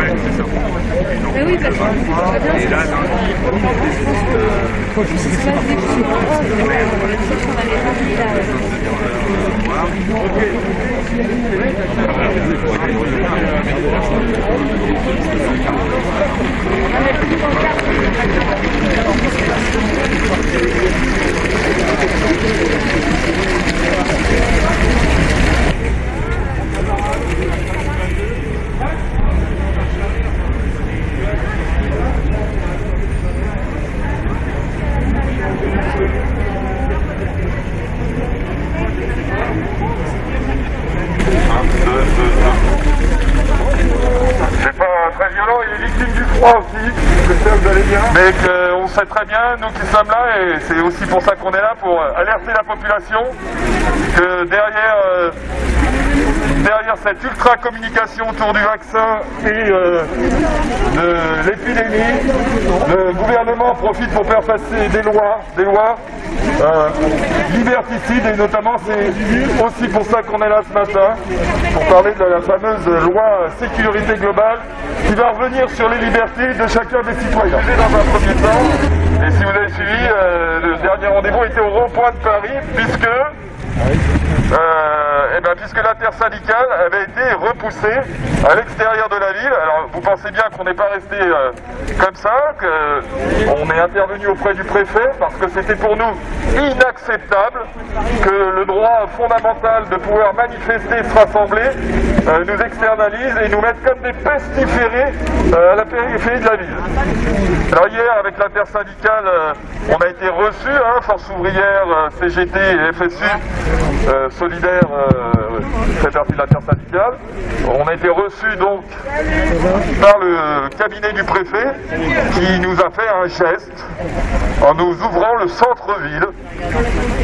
Ouais, c'est ça. Oui, que, et là, dans le on. Thank you. Mais qu'on sait très bien, nous qui sommes là, et c'est aussi pour ça qu'on est là, pour alerter la population, que derrière, euh, derrière cette ultra communication autour du vaccin et euh, de l'épidémie, le gouvernement profite pour faire passer des lois, des lois euh, liberticides, et notamment c'est aussi pour ça qu'on est là ce matin, pour parler de la fameuse loi sécurité globale qui va revenir sur les libertés de chacun des citoyens. Dans un premier temps, et si vous avez suivi, euh, le dernier rendez-vous était au rond-point de Paris, puisque euh, eh ben, puisque l'intersyndicale avait été repoussée à l'extérieur de la ville. Alors vous pensez bien qu'on n'est pas resté euh, comme ça, qu'on est intervenu auprès du préfet parce que c'était pour nous inacceptable que le droit fondamental de pouvoir manifester, se rassembler, euh, nous externalise et nous mette comme des pestiférés à la périphérie de la ville. Alors hier, avec l'intersyndicale, on a été reçus, hein, Force ouvrière, CGT et FSU, solidaire euh, fait partie de. On a été reçus donc par le cabinet du préfet qui nous a fait un geste en nous ouvrant le centre-ville.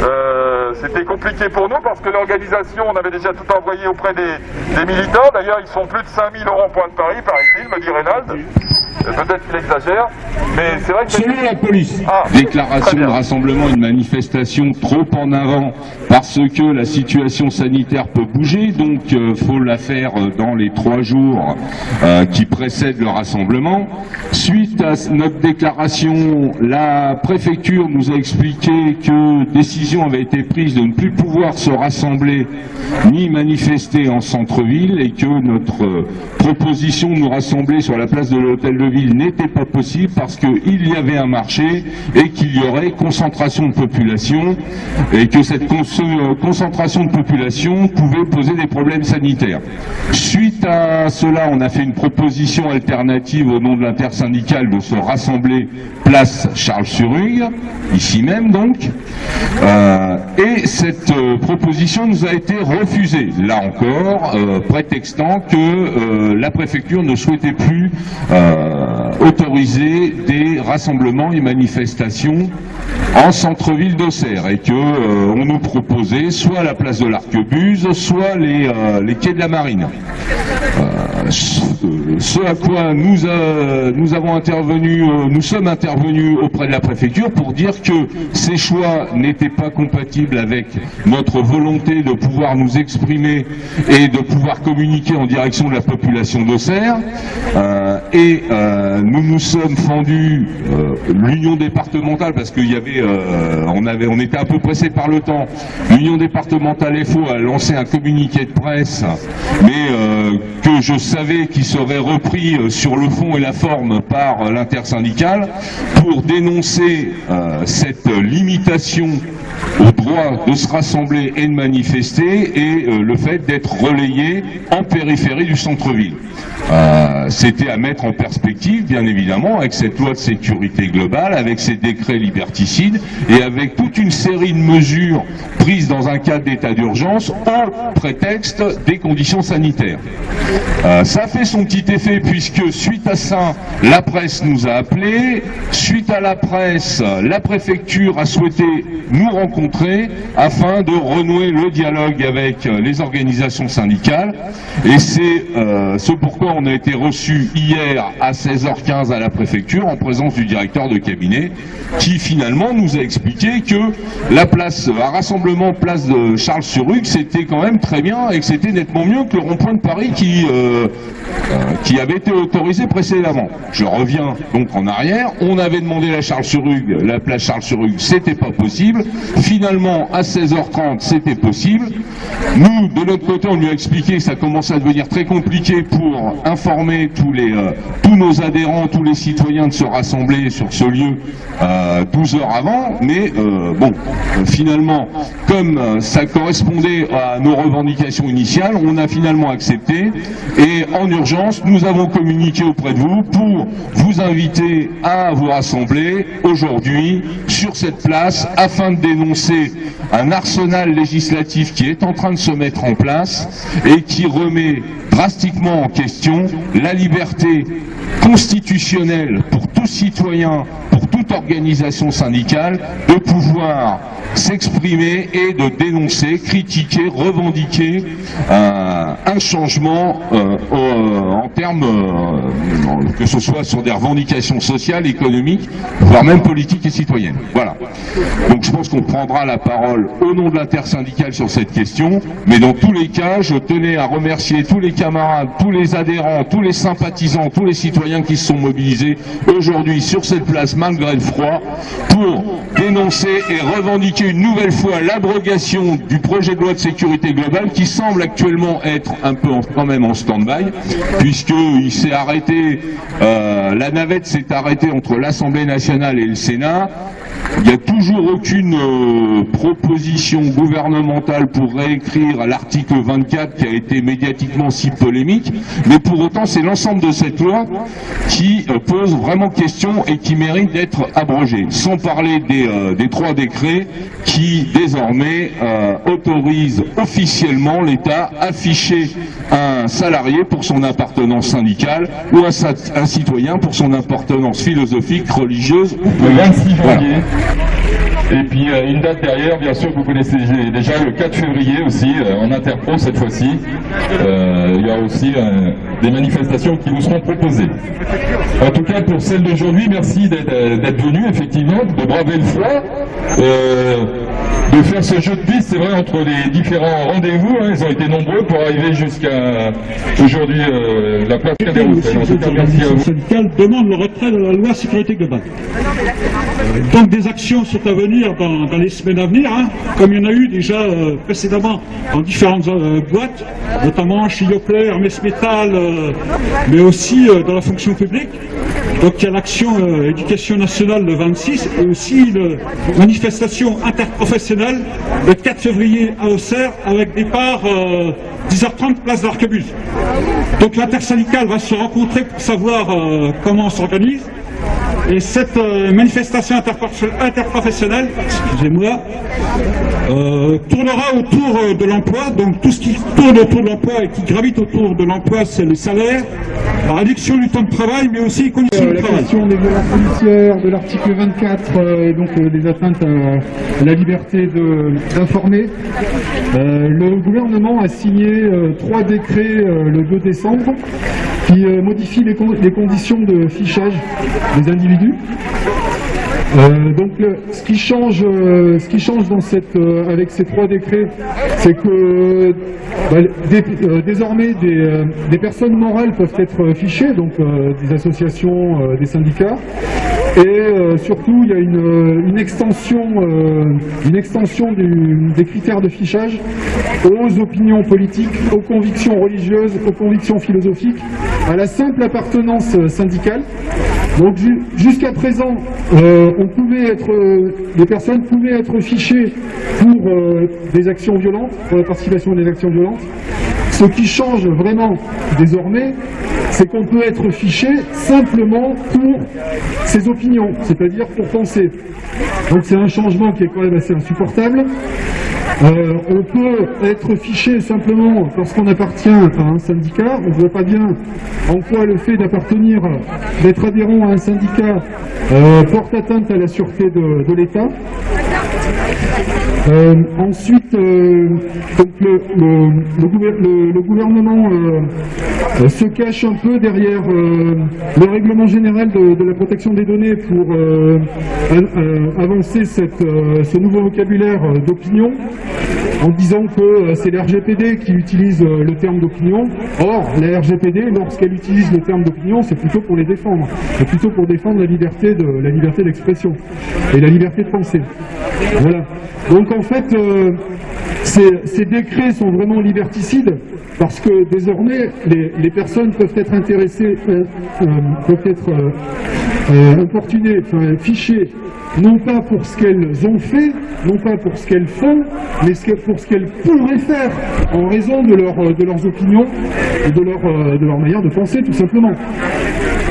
Euh, c'était compliqué pour nous parce que l'organisation, on avait déjà tout envoyé auprès des, militants. D'ailleurs, ils sont plus de 5000 euros point de Paris, paraît-il, me dit Reynald. Peut-être qu'il exagère, mais c'est vrai que... Selon la police, ah, déclaration de rassemblement, une manifestation trop en avant parce que la situation sanitaire peut bouger, donc il euh, faut la faire euh, dans les trois jours euh, qui précèdent le rassemblement. Suite à notre déclaration, la préfecture nous a expliqué que décision avait été prise de ne plus pouvoir se rassembler ni manifester en centre-ville et que notre proposition de nous rassembler sur la place de l'hôtel de ville n'était pas possible parce qu'il y avait un marché et qu'il y aurait concentration de population et que cette concentration de population pouvait poser des problèmes sanitaires. Suite à cela, on a fait une proposition alternative au nom de l'intersyndicale de se rassembler place Charles-sur-Hugue, ici même donc, euh, et cette euh, proposition nous a été refusée, là encore, euh, prétextant que la préfecture ne souhaitait plus autoriser des rassemblements et manifestations en centre-ville d'Auxerre et que on nous proposait soit la place de l'Arquebuse, soit les, les quais de la Marine. Ce à quoi nous, nous avons intervenu, nous sommes intervenus auprès de la préfecture pour dire que ces choix n'étaient pas compatibles avec notre volonté de pouvoir nous exprimer et de pouvoir communiquer en direction de la population d'Auxerre. Euh, et euh, nous nous sommes fendus euh, l'union départementale parce qu'il y avait, on avait, on était un peu pressé par le temps. L'union départementale FO a lancé un communiqué de presse, mais que je savais qui serait repris sur le fond et la forme par l'intersyndicale pour dénoncer cette limitation au droit de se rassembler et de manifester et euh, le fait d'être relayé en périphérie du centre-ville. Euh, c'était à mettre en perspective, bien évidemment, avec cette loi de sécurité globale, avec ces décrets liberticides et avec toute une série de mesures prises dans un cadre d'état d'urgence au prétexte des conditions sanitaires. Euh, ça fait son petit effet puisque suite à ça, la presse nous a appelés, suite à la presse, la préfecture a souhaité nous rencontrer afin de renouer le dialogue avec euh, les organisations syndicales. Et c'est euh, ce pourquoi on a été reçu hier à 16h15 à la préfecture en présence du directeur de cabinet qui finalement nous a expliqué que la place, un rassemblement place de Charles-sur-Rugue, c'était quand même très bien et que c'était nettement mieux que le rond-point de Paris qui, euh, euh, qui avait été autorisé précédemment. Je reviens donc en arrière. On avait demandé la Charles-sur-Rugue, la place Charles-sur-Rugue, c'était pas possible. Finalement, à 16h30, c'était possible. Nous, de notre côté, on lui a expliqué que ça commençait à devenir très compliqué pour informer tous les euh, tous nos adhérents, tous les citoyens de se rassembler sur ce lieu euh, 12 heures avant. Mais euh, bon, euh, finalement, comme ça correspondait à nos revendications initiales, on a finalement accepté. En urgence, nous avons communiqué auprès de vous pour vous inviter à vous rassembler aujourd'hui sur cette place afin de dénoncer un arsenal législatif qui est en train de se mettre en place et qui remet drastiquement en question la liberté constitutionnelle pour tout citoyen, pour toute organisation syndicale, de pouvoir s'exprimer et de dénoncer, critiquer, revendiquer euh, un changement euh, en termes, euh, que ce soit sur des revendications sociales, économiques, voire même politiques et citoyennes. Voilà. Donc je pense qu'on prendra la parole au nom de l'intersyndicale sur cette question, mais dans tous les cas, je tenais à remercier tous les camarades, tous les adhérents, tous les sympathisants, tous les citoyens qui se sont mobilisés aujourd'hui sur cette place malgré froid pour dénoncer et revendiquer une nouvelle fois l'abrogation du projet de loi de sécurité globale qui semble actuellement être un peu en- quand même en stand-by puisqu'il s'est arrêté, euh, la navette s'est arrêtée entre l'Assemblée nationale et le Sénat. Il n'y a toujours aucune euh, proposition gouvernementale pour réécrire l'article 24 qui a été médiatiquement si polémique, mais pour autant c'est l'ensemble de cette loi qui euh, pose vraiment question et qui mérite d'être abrogée, sans parler des, euh, des trois décrets qui désormais autorisent officiellement l'État à afficher un salarié pour son appartenance syndicale ou un, un citoyen pour son appartenance philosophique, religieuse ou le politique. 26 Voilà. Et puis euh, une date derrière, bien sûr, que vous connaissez déjà, le 4 février aussi, euh, en interpro cette fois-ci. Euh, il y a aussi des manifestations qui vous seront proposées. En tout cas, pour celle d'aujourd'hui, merci d'être venu, effectivement, de braver le froid, de faire ce jeu de piste, c'est vrai, entre les différents rendez-vous. hein, ils ont été nombreux pour arriver jusqu'à aujourd'hui euh, la place Cadet-Roussel. En tout cas, merci à vous. demandent le retrait de la loi sécurité globale. Euh, Donc des actions sont à venir dans, dans les semaines à venir, hein, comme il y en a eu déjà euh, précédemment dans différentes euh, boîtes, notamment chez Yoplait, Hermès Métal, euh, mais aussi dans la fonction publique. Donc il y a l'action euh, éducation nationale le 26 et aussi une manifestation interprofessionnelle le 4 février à Auxerre avec départ euh, 10h30 place d'Arquebuse. Donc l'intersyndicale va se rencontrer pour savoir euh, comment on s'organise. Et cette euh, manifestation interprofessionnelle, excusez-moi, euh, tournera autour euh, de l'emploi. Donc tout ce qui tourne autour de l'emploi et qui gravite autour de l'emploi, c'est le salaire, la réduction du temps de travail, mais aussi les conditions Euh, de la travail. question des violences policières, de l'article 24 euh, et donc des atteintes à la liberté d'informer. Le gouvernement a signé trois décrets le 2 décembre qui modifient les, con- les conditions de fichage des individus. Euh, donc le- ce qui change, euh, ce qui change dans cette, euh, avec ces trois décrets, c'est que bah, dé- euh, désormais des, euh, personnes morales peuvent être fichées, donc euh, des associations, euh, des syndicats, et euh, surtout il y a une, euh, extension, euh, une extension des critères de fichage aux opinions politiques, aux convictions religieuses, aux convictions philosophiques, à la simple appartenance euh, syndicale. Donc ju- jusqu'à présent, euh, on pouvait être, euh, les personnes pouvaient être fichées pour euh, des actions violentes, pour la participation à des actions violentes. Ce qui change vraiment désormais, c'est qu'on peut être fiché simplement pour ses opinions, c'est-à-dire pour penser. Donc c'est un changement qui est quand même assez insupportable. Euh, on peut être fiché simplement parce qu'on appartient à un syndicat. On ne voit pas bien en quoi le fait d'appartenir, d'être adhérent à un syndicat euh, porte atteinte à la sûreté de, de l'État. Euh, ensuite, euh, donc le, le- le gouver- le- le gouvernement euh, se cache un peu derrière le règlement général de, de la protection des données pour avancer cette, ce nouveau vocabulaire d'opinion en disant que c'est la RGPD qui utilise le terme d'opinion. Or, la RGPD, lorsqu'elle utilise le terme d'opinion, c'est plutôt pour les défendre. C'est plutôt pour défendre la liberté de d'expression et la liberté de penser. Voilà. Donc en fait, euh, ces, décrets sont vraiment liberticides parce que désormais, les, personnes peuvent être intéressées, euh, euh, peuvent être importunées, enfin, fichées, non pas pour ce qu'elles ont fait, non pas pour ce qu'elles font, mais pour ce qu'elles pourraient faire en raison de, leur, de leurs opinions et de leur, manière de penser, tout simplement.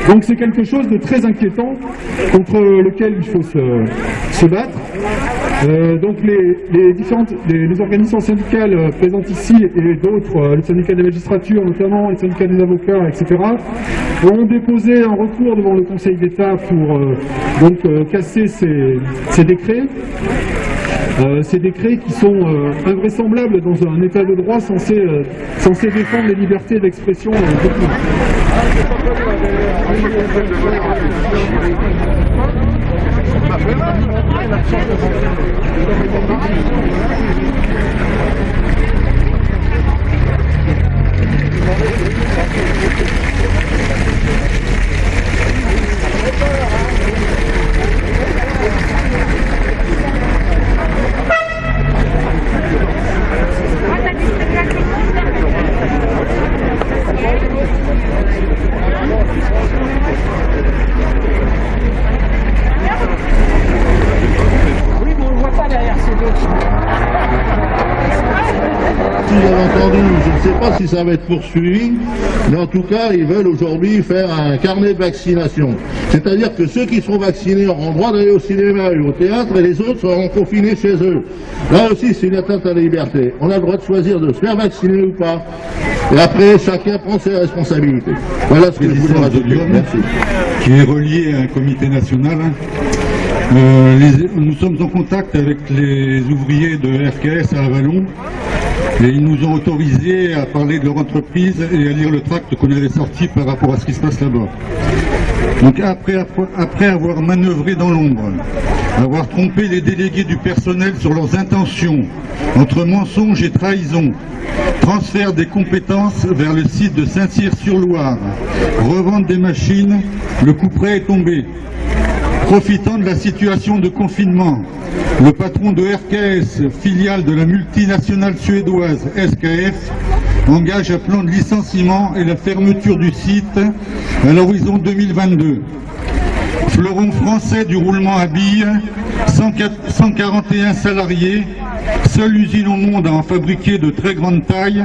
Donc c'est quelque chose de très inquiétant contre lequel il faut se battre. Euh, donc les, différentes les, organisations syndicales euh, présentes ici et d'autres, euh, le syndicat des magistratures notamment, les syndicats des avocats, etc., ont déposé un recours devant le Conseil d'État pour donc casser ces, décrets. Ces décrets qui sont invraisemblables dans un état de droit censé, censé défendre les libertés d'expression euh, d'opinion. よかった。Si ça va être poursuivi, mais en tout cas, ils veulent aujourd'hui faire un carnet de vaccination. C'est-à-dire que ceux qui seront vaccinés auront le droit d'aller au cinéma et au théâtre, et les autres seront confinés chez eux. Là aussi, c'est une atteinte à la liberté. On a le droit de choisir de se faire vacciner ou pas. Et après, chacun prend ses responsabilités. Voilà ce que je voulais rajouter. Merci. qui est relié à un comité national. Euh, les- nous sommes en contact avec les ouvriers de RKS à Avalon et ils nous ont autorisé à parler de leur entreprise et à lire le tract qu'on avait sorti par rapport à ce qui se passe là-bas. Donc après, après avoir manœuvré dans l'ombre, avoir trompé les délégués du personnel sur leurs intentions, entre mensonges et trahison, transfert des compétences vers le site de Saint-Cyr-sur-Loire, revente des machines, le coup près est tombé. Profitant de la situation de confinement, le patron de RKS, filiale de la multinationale suédoise SKF, engage un plan de licenciement et la fermeture du site à l'horizon 2022. Fleuron français du roulement à billes, 104 141 salariés, seule usine au monde à en fabriquer de très grande taille,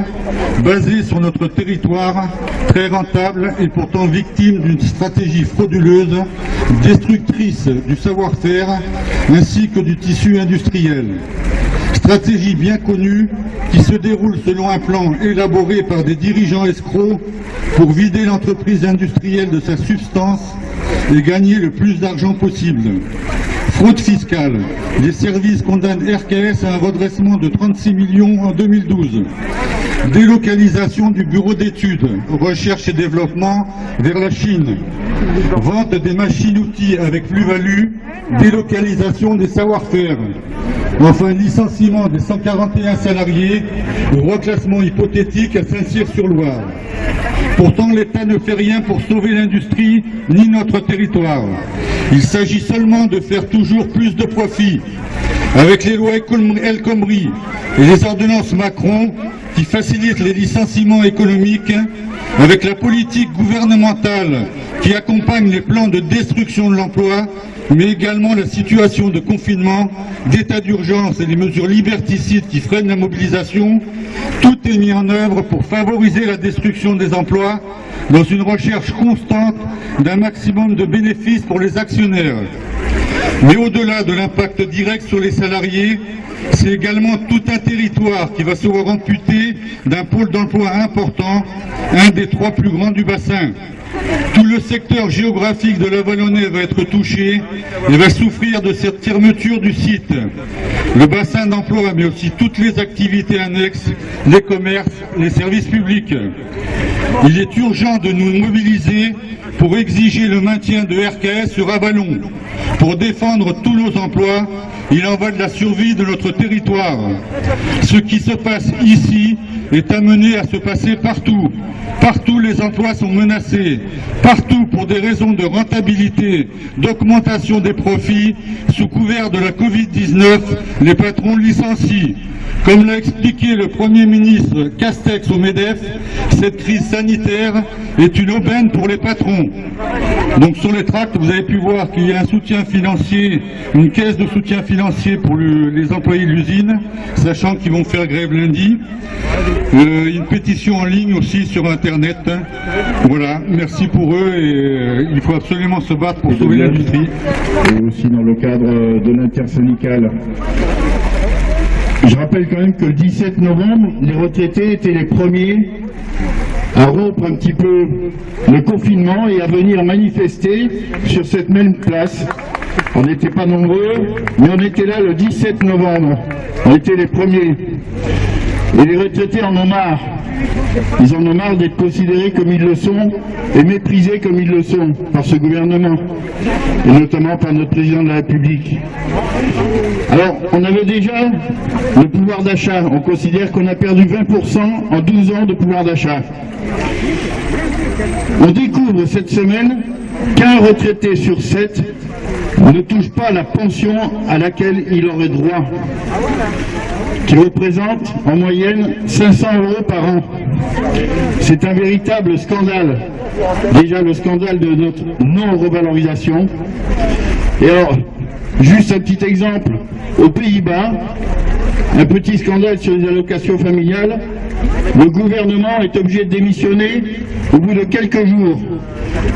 basée sur notre territoire, très rentable et pourtant victime d'une stratégie frauduleuse, destructrice du savoir-faire ainsi que du tissu industriel. Stratégie bien connue qui se déroule selon un plan élaboré par des dirigeants escrocs pour vider l'entreprise industrielle de sa substance et gagner le plus d'argent possible. Fraude fiscale. Les services condamnent RKS à un redressement de 36 millions en 2012. Délocalisation du bureau d'études, recherche et développement vers la Chine. Vente des machines-outils avec plus-value, délocalisation des savoir-faire. Enfin, licenciement des 141 salariés ou reclassement hypothétique à Saint-Cyr-sur-Loire. Pourtant, l'État ne fait rien pour sauver l'industrie ni notre territoire. Il s'agit seulement de faire toujours plus de profit. Avec les lois El Khomri et les ordonnances Macron qui facilitent les licenciements économiques, avec la politique gouvernementale qui accompagne les plans de destruction de l'emploi, mais également la situation de confinement, d'état d'urgence et les mesures liberticides qui freinent la mobilisation, tout est mis en œuvre pour favoriser la destruction des emplois dans une recherche constante d'un maximum de bénéfices pour les actionnaires. Mais au-delà de l'impact direct sur les salariés, c'est également tout un territoire qui va se voir amputé d'un pôle d'emploi important, un des trois plus grands du bassin. Tout le secteur géographique de la Vallonnée va être touché et va souffrir de cette fermeture du site. Le bassin d'emploi, mais aussi toutes les activités annexes, les commerces, les services publics. Il est urgent de nous mobiliser pour exiger le maintien de RKS sur Avalon, pour défendre tous nos emplois. Il en va de la survie de notre territoire. Ce qui se passe ici est amené à se passer partout. Partout les emplois sont menacés. Partout pour des raisons de rentabilité, d'augmentation des profits, sous couvert de la Covid-19, les patrons licencient. Comme l'a expliqué le Premier ministre Castex au MEDEF, cette crise sanitaire est une aubaine pour les patrons. Donc sur les tracts, vous avez pu voir qu'il y a un soutien financier, une caisse de soutien financier pour le, les employés de l'usine, sachant qu'ils vont faire grève lundi. Euh, une pétition en ligne aussi sur Internet. Voilà, merci pour eux et euh, il faut absolument se battre pour sauver l'industrie. et aussi dans le cadre de l'intersyndicale. Je rappelle quand même que le 17 novembre, les retraités étaient les premiers à rompre un petit peu le confinement et à venir manifester sur cette même place. On n'était pas nombreux, mais on était là le 17 novembre. On était les premiers. Et les retraités en ont marre. Ils en ont marre d'être considérés comme ils le sont et méprisés comme ils le sont par ce gouvernement, et notamment par notre président de la République. Alors, on avait déjà le pouvoir d'achat. On considère qu'on a perdu 20% en 12 ans de pouvoir d'achat. On découvre cette semaine qu'un retraité sur sept ne touche pas la pension à laquelle il aurait droit, qui représente en moyenne 500 euros par an. C'est un véritable scandale. Déjà le scandale de notre non-revalorisation. Et alors, juste un petit exemple, aux Pays-Bas, un petit scandale sur les allocations familiales, le gouvernement est obligé de démissionner au bout de quelques jours.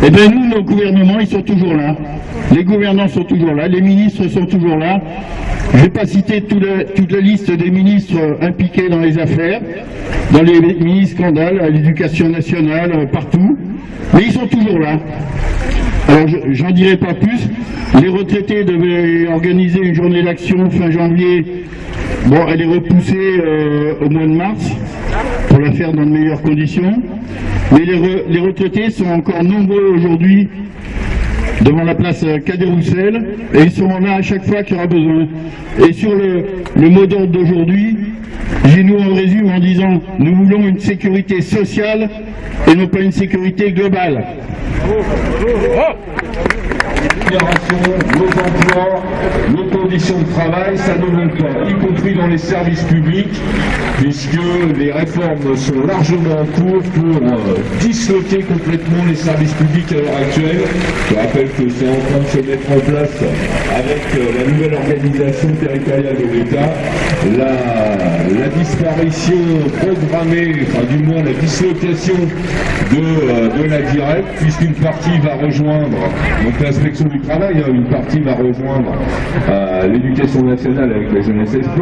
Eh bien nous, nos gouvernements, ils sont toujours là. Les gouvernants sont toujours là, les ministres sont toujours là. Je ne vais pas le- toute la liste des ministres impliqués dans les affaires, dans les mini-scandales, à l'éducation nationale, euh, partout, mais ils sont toujours là. Alors, je- j'en dirai pas plus. Les retraités devaient organiser une journée d'action fin janvier. Bon, elle est repoussée euh, au mois de mars pour la faire dans de meilleures conditions. Mais les retraités sont encore nombreux aujourd'hui devant la place euh, Cadet Roussel et ils seront là à chaque fois qu'il y aura besoin. Et sur le, mot d'ordre d'aujourd'hui, j'ai nous en résume en disant nous voulons une sécurité sociale et non pas une sécurité globale. Conditions de travail, ça ne manque pas, y compris dans les services publics, puisque les réformes sont largement en cours pour euh, disloquer complètement les services publics à l'heure actuelle. Je rappelle que c'est en train de se mettre en place avec euh, la nouvelle organisation territoriale de l'État, la, disparition programmée, enfin du moins la dislocation de, euh, de la directe, puisqu'une partie va rejoindre donc l'inspection du travail, hein, une partie va rejoindre l'éducation nationale avec et sport,